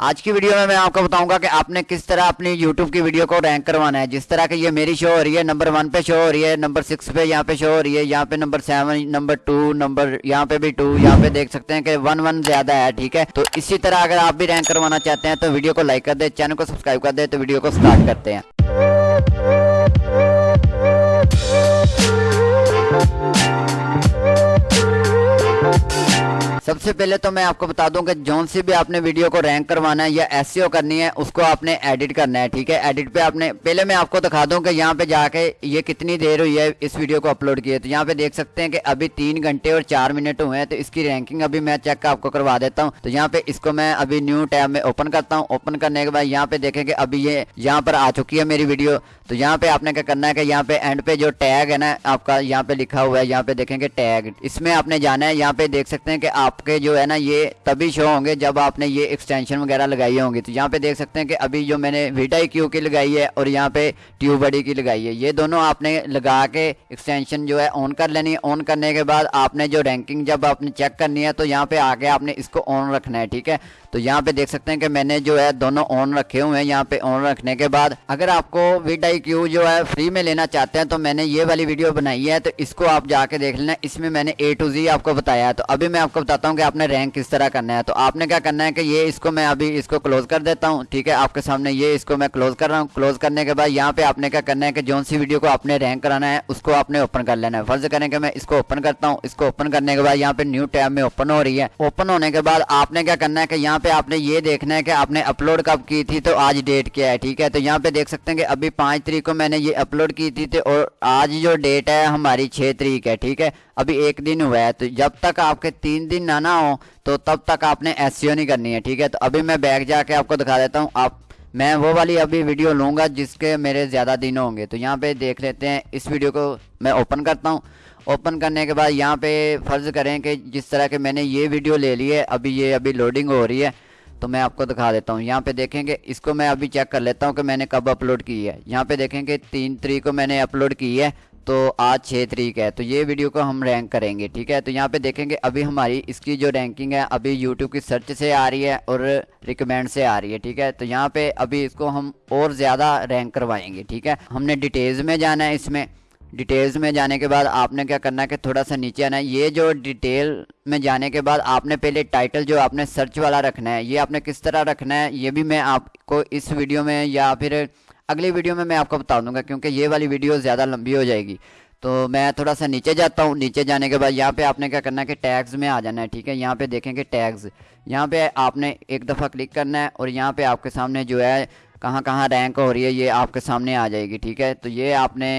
आज की वीडियो में मैं आपको बताऊँगा कि आपने किस तरह अपनी YouTube की वीडियो को रैंक करवाना है। जिस तरह की ये मेरी शो हो रही है नंबर वन पे शो हो रही है नंबर सिक्स पे यहाँ पे शो हो रही है, यहाँ पे number seven number two number यहाँ पे भी टू यहाँ पे देख सकते हैं कि वन वन ज़्यादा है, ठीक है? तो इसी तरह अगर आप भी रैंक करवाना चाहते हैं तो वीडियो को लाइक कर दे चैनल को सब्सक्राइब कर दे तो वीडियो को स्टार्ट करते हैं। सबसे पहले तो मैं आपको बता दूँ कि जोन सी भी आपने वीडियो को रैंक करवाना है या एस करनी है, उसको आपने एडिट करना है, ठीक है? एडिट पे आपने, पहले मैं आपको दिखा दूँ कि यहाँ पे जाके ये कितनी देर हुई है इस वीडियो को अपलोड किए तो यहाँ पे देख सकते हैं कि अभी तीन घंटे और चार मिनट हुए हैं तो इसकी रैंकिंग अभी मैं चेक आपको करवा देता हूँ। तो यहाँ पे इसको मैं अभी न्यू टैब में ओपन करता हूँ। ओपन करने के बाद यहाँ पे देखेंगे अभी ये यहाँ पर आ चुकी है मेरी वीडियो। तो यहाँ पे आपने क्या करना है कि यहाँ पे एंड पे जो टैग है ना, आपका यहाँ पे लिखा हुआ है, यहाँ पे देखेंगे टैग इसमें आपने जाना है, यहाँ पे देख सकते हैं कि आपके जो है ना, ये तभी शो होंगे जब आपने ये एक्सटेंशन वगैरह लगाई होंगी। तो यहाँ पे देख सकते हैं कि अभी जो मैंने वीटाई क्यू की लगाई है और यहाँ पे ट्यूब बड़ी की लगाई है। ये दोनों आपने लगा के एक्सटेंशन जो है ऑन कर लेनी है। ऑन करने के बाद आपने जो रैंकिंग जब आपने चेक करनी है तो यहाँ पे आके आपने इसको ऑन रखना है, ठीक है? तो यहाँ पे देख सकते हैं कि मैंने जो है दोनों ऑन रखे हुए हैं। यहाँ पे ऑन रखने के बाद अगर आपको वीट आई क्यू जो है फ्री में लेना चाहते हैं तो मैंने ये वाली वीडियो बनाई है। तो इसको आप जाके देख लेना। इसमें मैंने ए टू जी आपको बताया है। तो अभी मैं आपको बताता हूँ कि आपने रैंक किस तरह करना है। तो आपने क्या करना है कि ये इसको मैं अभी इसको क्लोज कर देता हूँ, ठीक है? आपके सामने ये इसको मैं क्लोज कर रहा हूँ। क्लोज करने के बाद यहाँ पे आपने क्या करना है कि जो सी वीडियो को आपने रैंक कराना है, उसको आपने ओपन कर लेना है। फ़र्ज़ करें कि मैं इसको ओपन करता हूँ। इसको ओपन करने के बाद यहाँ पे न्यू टैब में ओपन हो रही है। ओपन होने के बाद आपने क्या करना है कि यहाँ पे आपने ये देखना है कि आपने अपलोड कब की थी तो आज डेट क्या है, ठीक है? तो यहाँ पे देख सकते हैं कि अभी पाँच तरीक को मैंने ये अपलोड की थी तो और आज जो डेट है, हमारी छः तरीक है, ठीक है? अभी एक दिन हुआ है। तो जब तक आपके तीन दिन ना ना हो तो तब तक आपने एस नहीं करनी है, ठीक है? तो अभी मैं बैग जाके आपको दिखा देता हूँ, आप, मैं वो वाली अभी वीडियो लूँगा जिसके मेरे ज़्यादा दिन होंगे। तो यहाँ पे देख लेते हैं, इस वीडियो को मैं ओपन करता हूँ। ओपन करने के बाद यहाँ पे फ़र्ज़ करें कि जिस तरह के मैंने ये वीडियो ले ली है, अभी ये, अभी लोडिंग हो रही है तो मैं आपको दिखा देता हूँ। यहाँ पे देखेंगे, इसको मैं अभी चेक कर लेता हूँ कि मैंने कब अपलोड की है। यहाँ पे देखेंगे, तीन तरीक को मैंने अपलोड की है तो आज छः तरीक है तो ये वीडियो को हम रैंक करेंगे, ठीक है? तो यहाँ पे देखेंगे, अभी हमारी इसकी जो रैंकिंग है, अभी यूट्यूब की सर्च से आ रही है और रिकमेंड से आ रही है, ठीक है? तो यहाँ पे अभी इसको हम और ज़्यादा रैंक करवाएँगे, ठीक है? हमने डिटेल्स में जाना है इसमें। डिटेल्स में जाने के बाद आपने क्या करना है कि थोड़ा सा नीचे आना है। ये जो डिटेल में जाने के बाद आपने पहले टाइटल जो आपने सर्च वाला रखना है, ये आपने किस तरह रखना है, ये भी मैं आपको इस वीडियो में या फिर अगली वीडियो में मैं आपको बता दूँगा, क्योंकि ये वाली वीडियो ज़्यादा लंबी हो जाएगी। तो मैं थोड़ा सा नीचे जाता हूँ। नीचे जाने के बाद यहाँ पे आपने क्या करना है कि टैग्स में आ जाना है, ठीक है? यहाँ पे देखेंगे टैग्स। यहाँ पे आपने एक दफ़ा क्लिक करना है और यहाँ पे आपके सामने जो है कहाँ कहाँ रैंक हो रही है, ये आपके सामने आ जाएगी, ठीक है? तो ये आपने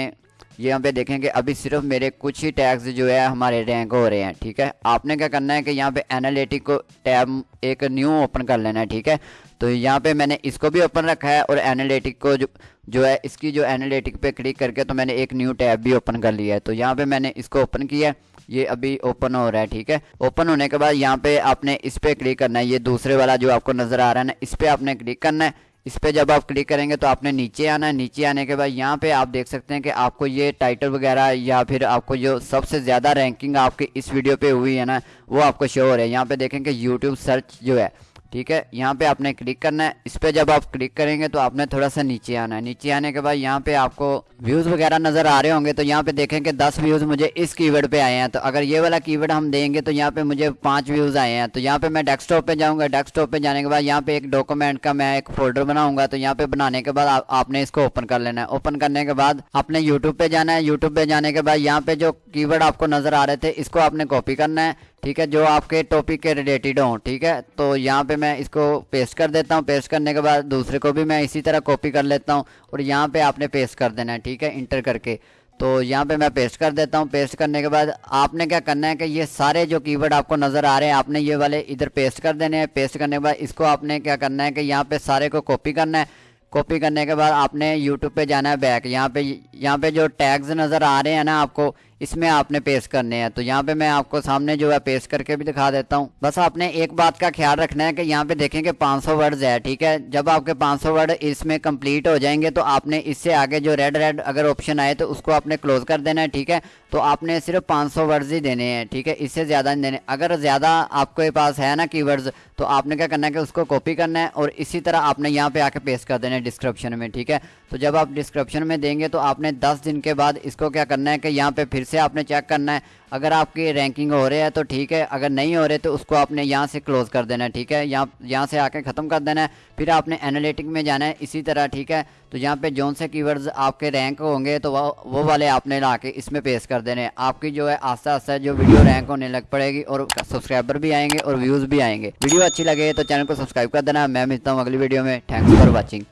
ये यहाँ पे देखेंगे, अभी सिर्फ़ मेरे कुछ ही टैग्स जो है, हमारे रैंक हो रहे हैं, ठीक है? आपने क्या करना है कि यहाँ पे एनालिटिक को टैब एक न्यू ओपन कर लेना है, ठीक है? तो यहाँ पे मैंने इसको भी ओपन रखा है और एनालिटिक को जो जो है, इसकी जो एनालिटिक पे क्लिक करके तो मैंने एक न्यू टैब भी ओपन कर लिया है। तो यहाँ पे मैंने इसको ओपन किया ये अभी ओपन हो रहा है, ठीक है? ओपन होने के बाद यहाँ पे आपने इस पर क्लिक करना है, ये दूसरे वाला जो आपको नज़र आ रहा है ना, इस पर आपने क्लिक करना है इस पर जब आप क्लिक करेंगे तो आपने नीचे आना है। नीचे आने के बाद यहाँ पे आप देख सकते हैं कि आपको ये टाइटल वगैरह या फिर आपको जो सबसे ज़्यादा रैंकिंग आपकी इस वीडियो पे हुई है ना, वो आपको शो हो रहा है। यहाँ पे देखेंगे यूट्यूब सर्च जो है ठीक है? यहाँ पे आपने क्लिक करना है। इस पर जब आप क्लिक करेंगे तो आपने थोड़ा सा नीचे आना है। नीचे आने के बाद यहाँ पे आपको व्यूज़ वगैरह नज़र आ रहे होंगे तो यहाँ पे देखेंगे दस व्यूज़ मुझे इस कीवर्ड पे आए हैं। तो अगर ये वाला कीवर्ड हम देंगे तो यहाँ पे मुझे पाँच व्यूज़ आए हैं। तो यहाँ पे मैं डेस्कटॉप पे जाऊँगा। डेस्कटॉप पे जाने के बाद यहाँ पे एक डॉक्यूमेंट का मैं एक फोल्डर बनाऊँगा। तो यहाँ पे बनाने के बाद आपने इसको ओपन कर लेना है। ओपन करने के बाद आपने यूट्यूब पे जाना है। यूट्यूब पे जाने के बाद यहाँ पे जो कीवर्ड आपको नज़र आ रहे थे, इसको आपने कॉपी करना है। ठीक है, जो आपके टॉपिक के रिलेटेड हों, ठीक है? तो यहाँ पे मैं इसको पेस्ट कर देता हूँ। पेस्ट करने के बाद दूसरे को भी मैं इसी तरह कॉपी कर लेता हूँ और यहाँ पे आपने पेस्ट कर देना है, ठीक है? इंटर करके। तो यहाँ पे मैं पेस्ट कर देता हूँ। पेस्ट करने के बाद आपने क्या करना है कि ये सारे जो कीवर्ड आपको नज़र आ रहे हैं, आपने ये वाले इधर पेस्ट कर देने हैं। पेस्ट करने के बाद इसको आपने क्या करना है कि यहाँ पे सारे को कॉपी करना है। कॉपी करने के बाद आपने यूट्यूब पे जाना है बैक यहाँ पे यहाँ पे जो टैग्स नज़र आ रहे हैं ना आपको इसमें आपने पेस्ट करने हैं। तो यहाँ पे मैं आपको सामने जो है पेस्ट करके भी दिखा देता हूँ। बस आपने एक बात का ख्याल रखना है कि यहाँ पे देखें कि 500 वर्ड्स है, ठीक है? जब आपके 500 वर्ड इसमें कंप्लीट हो जाएँगे तो आपने इससे आगे जो रेड रेड अगर ऑप्शन आए तो उसको आपने क्लोज कर देना है, ठीक है? तो आपने सिर्फ़ 500 वर्ड्स ही देने हैं, ठीक है? इससे ज़्यादा नहीं देने। अगर ज़्यादा आपके पास है ना कीवर्ड्स तो आपने क्या करना है कि उसको कॉपी करना है और इसी तरह आपने यहाँ पे आके पेस्ट कर देना है डिस्क्रिप्शन में, ठीक है? तो जब आप डिस्क्रिप्शन में देंगे तो आपने 10 दिन के बाद इसको क्या करना है कि यहाँ पे फिर से आपने चेक करना है। अगर आपकी रैंकिंग हो रही है तो ठीक है, अगर नहीं हो रहे तो उसको आपने यहाँ से क्लोज कर देना है, ठीक है? यहाँ यहाँ से आके ख़त्म कर देना है, फिर आपने एनालिटिक में जाना है, इसी तरह, ठीक है? तो यहाँ पे जौन से कीवर्ड्स आपके रैंक होंगे तो वो वो वाले आपने ला के इसमें पेश कर देने आपकी जो है आस्ता आस्ता जो वीडियो रैंक होने लग पड़ेगी और सब्सक्राइबर भी आएँगे और व्यूज़ भी आएँगे। वीडियो अच्छी लगे तो चैनल को सब्सक्राइब कर देना। मैं मिलता हूँ अगली वीडियो में। Thanks for watching